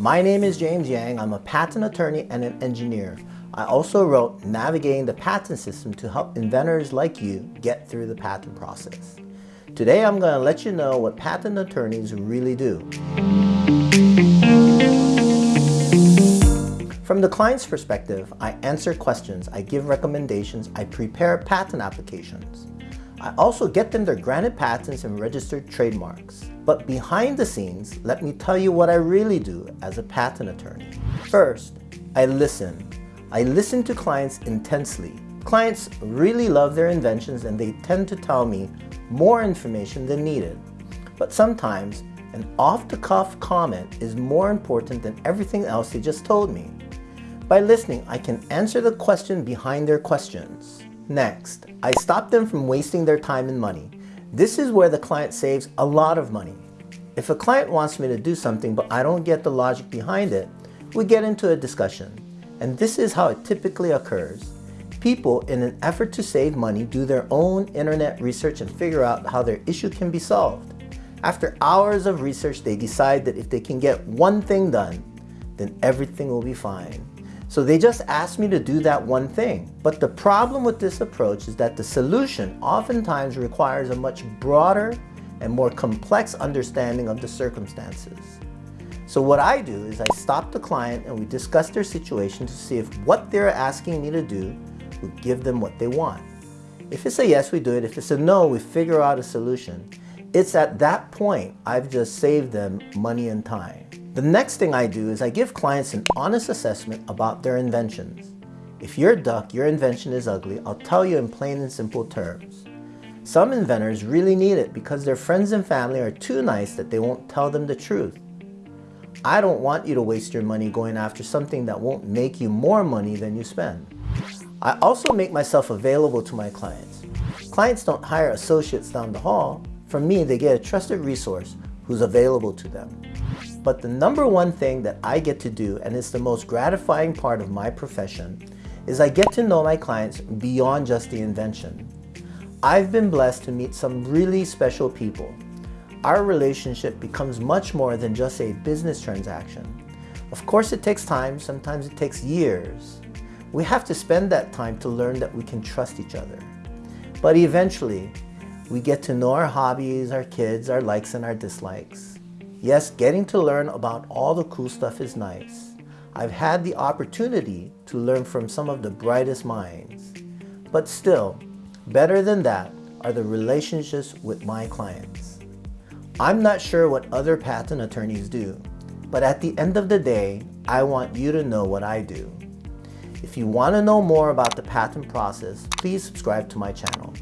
My name is James Yang. I'm a patent attorney and an engineer. I also wrote Navigating the Patent System to help inventors like you get through the patent process. Today I'm going to let you know what patent attorneys really do. From the client's perspective, I answer questions, I give recommendations, I prepare patent applications. I also get them their granted patents and registered trademarks. But behind the scenes, let me tell you what I really do as a patent attorney. First, I listen. I listen to clients intensely. Clients really love their inventions and they tend to tell me more information than needed. But sometimes, an off-the-cuff comment is more important than everything else they just told me. By listening, I can answer the question behind their questions. Next, I stop them from wasting their time and money. This is where the client saves a lot of money. If a client wants me to do something but I don't get the logic behind it, we get into a discussion. And this is how it typically occurs. People, in an effort to save money, do their own internet research and figure out how their issue can be solved. After hours of research, they decide that if they can get one thing done, then everything will be fine. So they just asked me to do that one thing. But the problem with this approach is that the solution oftentimes requires a much broader and more complex understanding of the circumstances. So what I do is I stop the client and we discuss their situation to see if what they're asking me to do will give them what they want. If it's a yes, we do it. If it's a no, we figure out a solution. It's at that point I've just saved them money and time. The next thing I do is I give clients an honest assessment about their inventions. If you're a duck, your invention is ugly, I'll tell you in plain and simple terms. Some inventors really need it because their friends and family are too nice that they won't tell them the truth. I don't want you to waste your money going after something that won't make you more money than you spend. I also make myself available to my clients. Clients don't hire associates down the hall. From me, they get a trusted resource who's available to them. But the number one thing that I get to do, and it's the most gratifying part of my profession, is I get to know my clients beyond just the invention. I've been blessed to meet some really special people. Our relationship becomes much more than just a business transaction. Of course it takes time, sometimes it takes years. We have to spend that time to learn that we can trust each other. But eventually, we get to know our hobbies, our kids, our likes and our dislikes. Yes, getting to learn about all the cool stuff is nice. I've had the opportunity to learn from some of the brightest minds. But still, better than that are the relationships with my clients. I'm not sure what other patent attorneys do, but at the end of the day, I want you to know what I do. If you want to know more about the patent process, please subscribe to my channel.